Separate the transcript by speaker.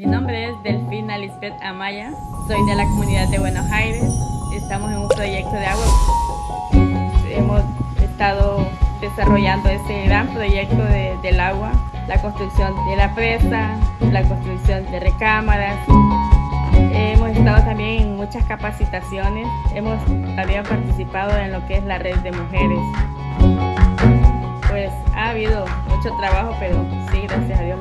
Speaker 1: Mi nombre es Delfina Lisbeth Amaya, soy de la comunidad de Buenos Aires. Estamos en un proyecto de agua. Hemos estado desarrollando ese gran proyecto del agua, la construcción de la presa, la construcción de recámaras. Hemos estado también en muchas capacitaciones, hemos también participado en lo que es la red de mujeres. Pues ha habido mucho trabajo, pero sí, gracias a Dios